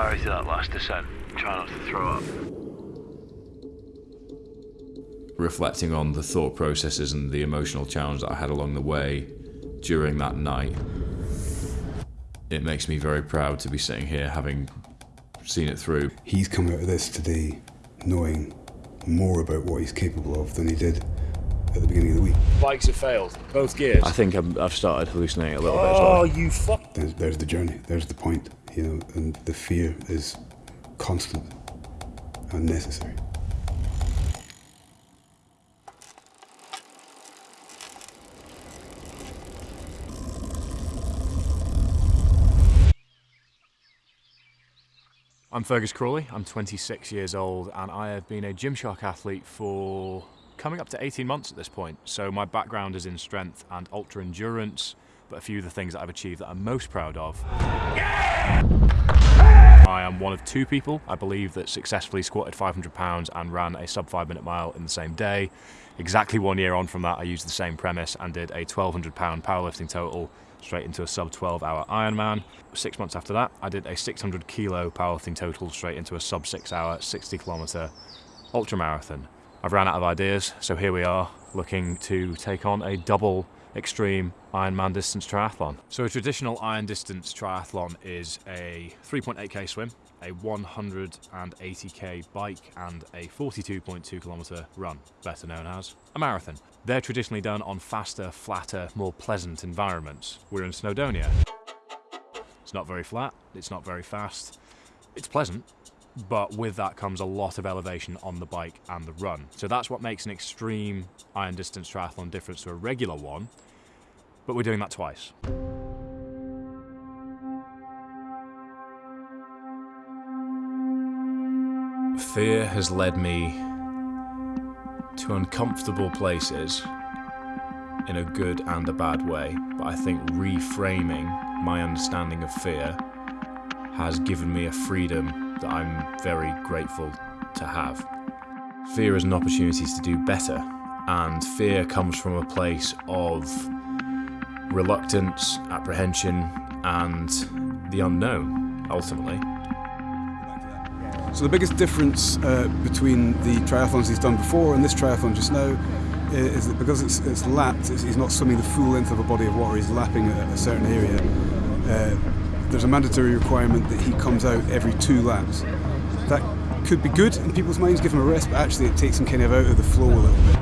power to that last descent. Try not to throw up. Reflecting on the thought processes and the emotional challenge that I had along the way during that night, it makes me very proud to be sitting here having seen it through. He's come out of this today knowing more about what he's capable of than he did at the beginning of the week. Bikes have failed, both gears. I think i have started hallucinating a little bit Oh, well. you fuck. There's, there's the journey, there's the point, you know, and the fear is constant and necessary. I'm Fergus Crawley, I'm 26 years old, and I have been a Gymshark athlete for coming up to 18 months at this point. So my background is in strength and ultra endurance, but a few of the things that I've achieved that I'm most proud of. I am one of two people, I believe, that successfully squatted 500 pounds and ran a sub five minute mile in the same day. Exactly one year on from that, I used the same premise and did a 1200 pound powerlifting total straight into a sub 12 hour Ironman. Six months after that, I did a 600 kilo powerlifting total straight into a sub six hour, 60 kilometer ultra marathon. I've ran out of ideas, so here we are looking to take on a double extreme Ironman distance triathlon. So a traditional iron distance triathlon is a 3.8k swim, a 180k bike and a 42.2 kilometer run, better known as a marathon. They're traditionally done on faster, flatter, more pleasant environments. We're in Snowdonia. It's not very flat, it's not very fast. It's pleasant, but with that comes a lot of elevation on the bike and the run. So that's what makes an extreme iron distance triathlon different to a regular one, but we're doing that twice. Fear has led me to uncomfortable places in a good and a bad way, but I think reframing my understanding of fear has given me a freedom that I'm very grateful to have. Fear is an opportunity to do better, and fear comes from a place of reluctance, apprehension, and the unknown, ultimately. So the biggest difference uh, between the triathlons he's done before and this triathlon just now is that because it's, it's lapped, it's, he's not swimming the full length of a body of water, he's lapping a, a certain area. Uh, there's a mandatory requirement that he comes out every two laps. That could be good in people's minds, give him a rest, but actually it takes him kind of out of the flow a little bit.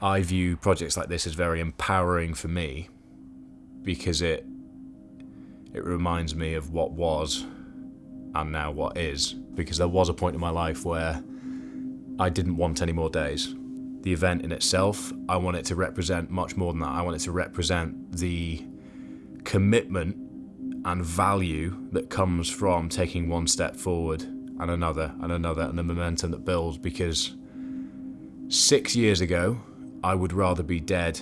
I view projects like this as very empowering for me because it it reminds me of what was and now what is because there was a point in my life where I didn't want any more days. The event in itself, I want it to represent much more than that. I want it to represent the commitment and value that comes from taking one step forward and another and another and the momentum that builds because six years ago I would rather be dead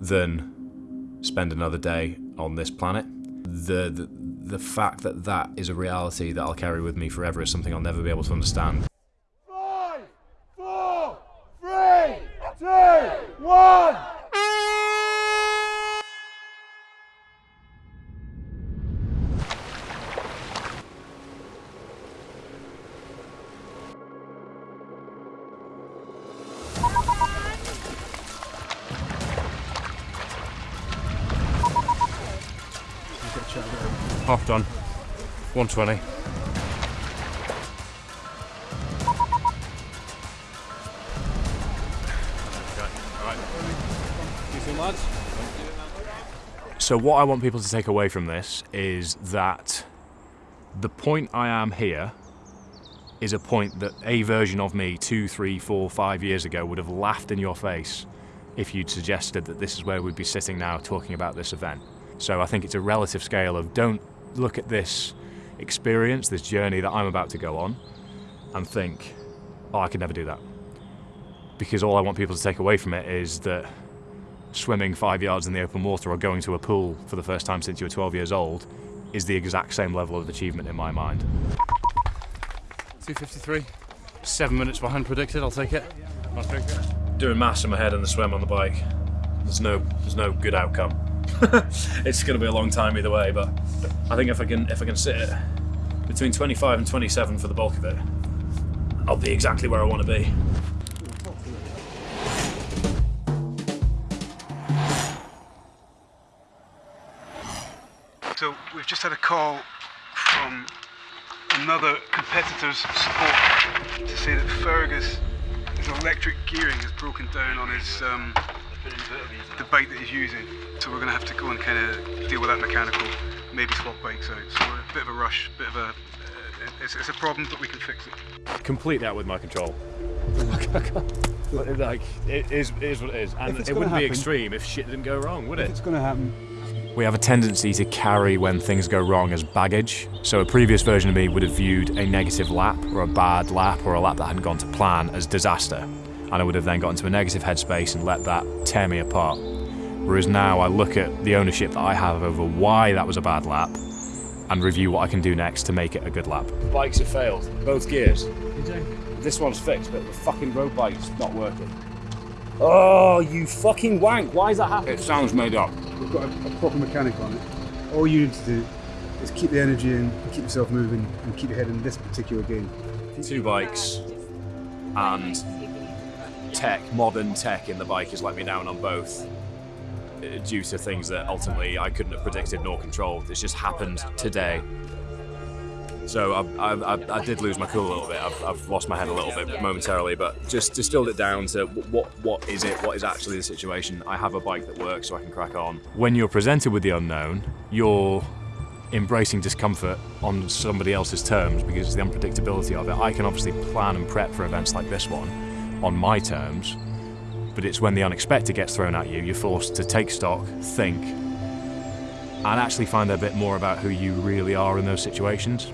than spend another day on this planet. The, the the fact that that is a reality that I'll carry with me forever is something I'll never be able to understand. Five, four, three, two, one. Half done. 120. So what I want people to take away from this is that the point I am here is a point that a version of me two, three, four, five years ago would have laughed in your face if you'd suggested that this is where we'd be sitting now talking about this event. So I think it's a relative scale of don't look at this experience, this journey that I'm about to go on, and think, oh, I could never do that. Because all I want people to take away from it is that swimming five yards in the open water or going to a pool for the first time since you were 12 years old is the exact same level of achievement in my mind. 253. Seven minutes behind predicted. I'll take it. I'll take it. Doing maths in my head and the swim on the bike. There's no, there's no good outcome. it's going to be a long time either way, but I think if I can, if I can sit it between 25 and 27 for the bulk of it. I'll be exactly where I want to be. So we've just had a call from another competitor's support to say that Fergus, his electric gearing has broken down on his um, the bike that he's using. So we're going to have to go and kind of deal with that mechanical, maybe swap bikes out. So we're a bit of a rush, bit of a. Uh, it's, it's a problem, but we can fix it. Complete that with my control. like, it is, it is what it is. And it wouldn't be extreme if shit didn't go wrong, would it? It's going to happen. We have a tendency to carry when things go wrong as baggage. So a previous version of me would have viewed a negative lap or a bad lap or a lap that hadn't gone to plan as disaster. And I would have then got into a negative headspace and let that tear me apart. Whereas now I look at the ownership that I have over why that was a bad lap and review what I can do next to make it a good lap. Bikes have failed, both gears. This one's fixed, but the fucking road bike's not working. Oh, you fucking wank! Why is that happening? It sounds made up. We've got a, a proper mechanic on it. All you need to do is keep the energy in, keep yourself moving, and keep your head in this particular game. two bikes and tech, modern tech in the bike has let me down on both uh, due to things that ultimately I couldn't have predicted nor controlled. It's just happened today. So I, I, I, did lose my cool a little bit. I've, I've lost my head a little bit momentarily, but just distilled it down to what what is it? What is actually the situation? I have a bike that works, so I can crack on. When you're presented with the unknown, you're embracing discomfort on somebody else's terms because it's the unpredictability of it. I can obviously plan and prep for events like this one on my terms, but it's when the unexpected gets thrown at you, you're forced to take stock, think, and actually find a bit more about who you really are in those situations.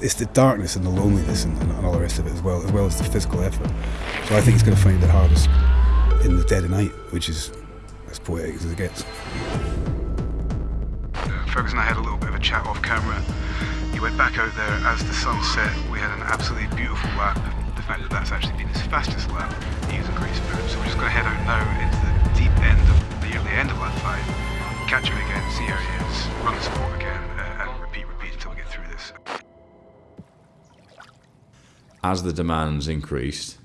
It's the darkness and the loneliness and, and all the rest of it as well, as well as the physical effort. So I think he's going to find it hardest in the dead of night, which is as poetic as it gets. Fergus and I had a little bit of a chat off camera. He went back out there as the sun set. We had an absolutely beautiful lap. The fact that that's actually been his fastest lap, he was in great spirit. So we're just going to head out now into the deep end of the early end of lap five, catch him again, see how he is, run the support again, as the demands increased,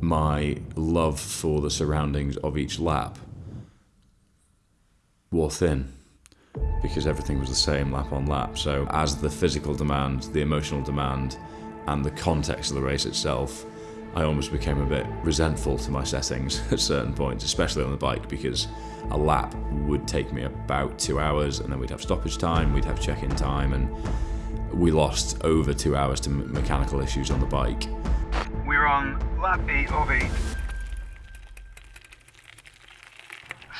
my love for the surroundings of each lap wore thin because everything was the same lap on lap. So, as the physical demand, the emotional demand, and the context of the race itself, I almost became a bit resentful to my settings at certain points, especially on the bike, because a lap would take me about two hours, and then we'd have stoppage time, we'd have check in time, and we lost over two hours to me- mechanical issues on the bike. We're on lap 8 of 8.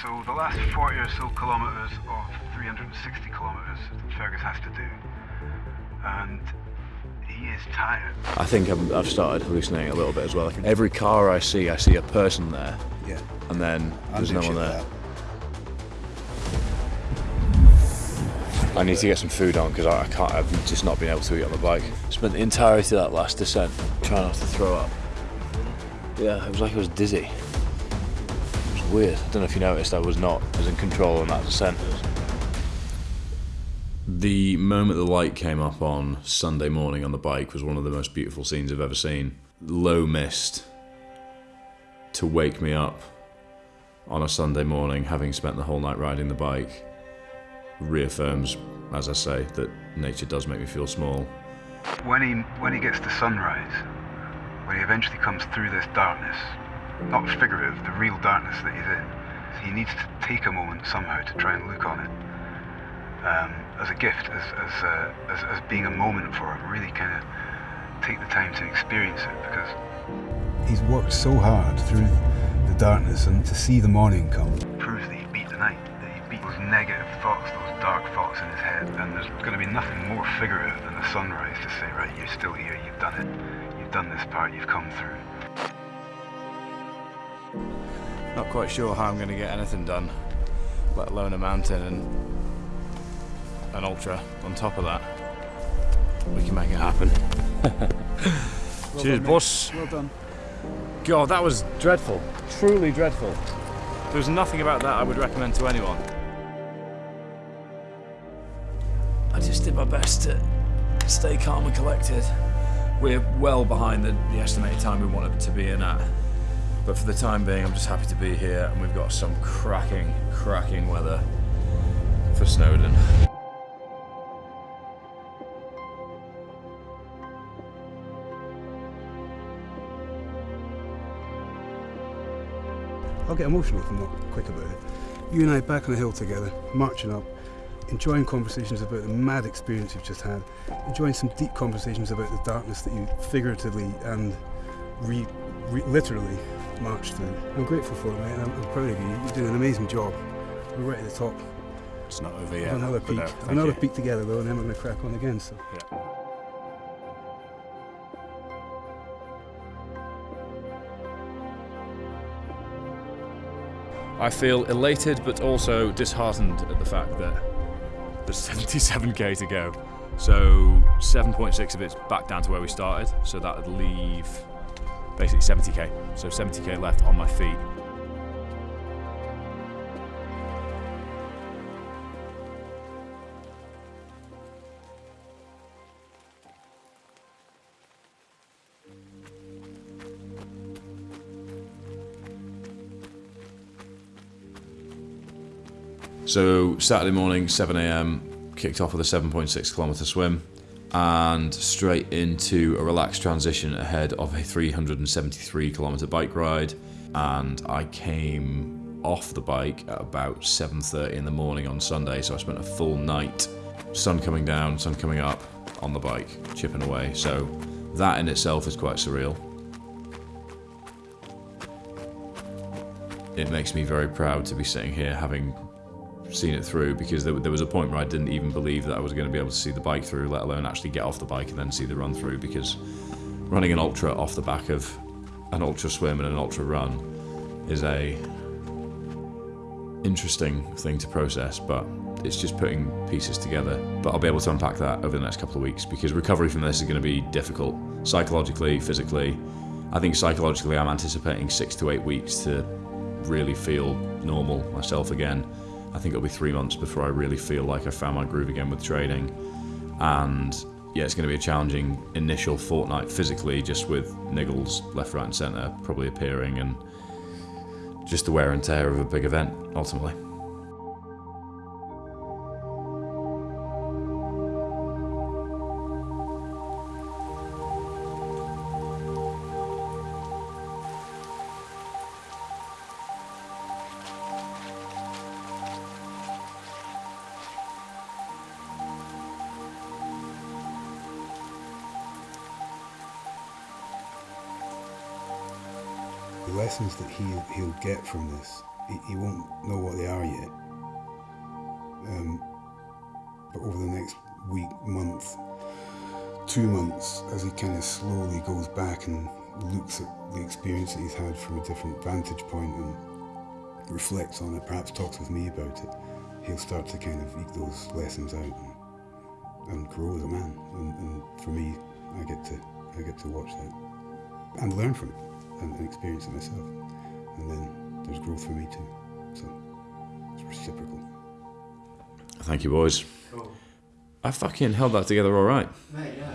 So the last 40 or so kilometres of 360 kilometres Fergus has to do. And he is tired. I think I've, I've started hallucinating a little bit as well. Every car I see, I see a person there, Yeah. and then there's no one there. I need to get some food on because I, I can't. I've just not been able to eat on the bike. Spent the entirety of that last descent trying not to throw up. Yeah, it was like I was dizzy. It was weird. I don't know if you noticed. I was not as in control on that descent. The moment the light came up on Sunday morning on the bike was one of the most beautiful scenes I've ever seen. Low mist to wake me up on a Sunday morning, having spent the whole night riding the bike, reaffirms, as I say, that nature does make me feel small. When he, when he gets to sunrise, when he eventually comes through this darkness, not figurative, the real darkness that he's in, he needs to take a moment somehow to try and look on it um, as a gift, as, as, uh, as, as being a moment for him, really kind of take the time to experience it because he's worked so hard through the darkness and to see the morning come proves that he beat the night, that he beat those negative thoughts, those dark thoughts in his head. And there's going to be nothing more figurative than the sunrise to say, right, you're still here, you've done it, you've done this part, you've come through. Not quite sure how I'm going to get anything done, let alone a mountain and an ultra on top of that. We can make it happen. Well Cheers, done, boss. Well done. God, that was dreadful. Truly dreadful. There's nothing about that I would recommend to anyone. Just did my best to stay calm and collected. We're well behind the, the estimated time we wanted to be in at. But for the time being, I'm just happy to be here, and we've got some cracking, cracking weather for Snowdon. I'll get emotional if I'm not quick about it. You and I back on the hill together, marching up, enjoying conversations about the mad experience you've just had, enjoying some deep conversations about the darkness that you figuratively and re, re, literally marched through. I'm grateful for it, mate, and I'm, I'm proud of you. You're doing an amazing job. We're right at the top. It's not over yet. another but peak, uh, no, another you. peak together though, and then we're going to crack on again. So. Yeah. I feel elated but also disheartened at the fact that There's 77k to go. So 7.6 of it's back down to where we started. So that would leave basically 70k. So 70k left on my feet. So Saturday morning, 7 a.m. kicked off with a 7.6 kilometer swim, and straight into a relaxed transition ahead of a 373 kilometer bike ride. And I came off the bike at about 7:30 in the morning on Sunday, so I spent a full night, sun coming down, sun coming up, on the bike, chipping away. So that in itself is quite surreal. It makes me very proud to be sitting here having seen it through because there, there was a point where I didn't even believe that I was going to be able to see the bike through, let alone actually get off the bike and then see the run through. Because running an ultra off the back of an ultra swim and an ultra run is a interesting thing to process, but it's just putting pieces together. But I'll be able to unpack that over the next couple of weeks because recovery from this is going to be difficult psychologically, physically. I think psychologically, I'm anticipating six to eight weeks to really feel normal myself again. I think it'll be three months before I really feel like I found my groove again with training. And yeah, it's going to be a challenging initial fortnight physically, just with niggles left, right, and centre probably appearing, and just the wear and tear of a big event ultimately. The lessons that he he'll get from this, he, he won't know what they are yet. Um, but over the next week, month, two months, as he kind of slowly goes back and looks at the experience that he's had from a different vantage point and reflects on it, perhaps talks with me about it, he'll start to kind of eke those lessons out and, and grow as a man. And, and for me, I get to I get to watch that and learn from it and, and experience it myself. And then there's growth for me too. So it's reciprocal. Thank you, boys. I fucking held that together all right. Mate, yeah.